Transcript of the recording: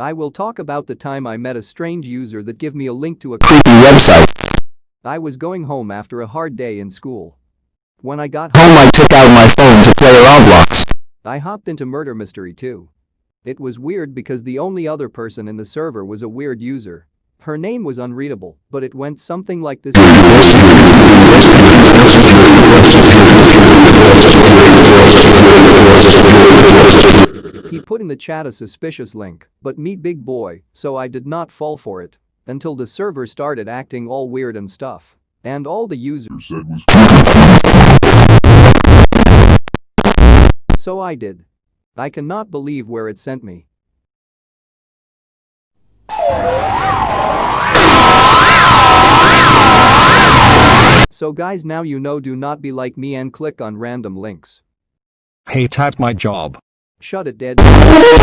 I will talk about the time I met a strange user that give me a link to a creepy website. I was going home after a hard day in school. When I got home, Home I took out my phone to play Roblox. I hopped into Murder Mystery 2. It was weird because the only other person in the server was a weird user. Her name was unreadable, but it went something like this. He put in the chat a suspicious link, but me big boy, so I did not fall for it. Until the server started acting all weird and stuff. And all the users said was So I did. I cannot believe where it sent me. So guys now you know do not be like me and click on random links. Hate at my job. Shut it dead.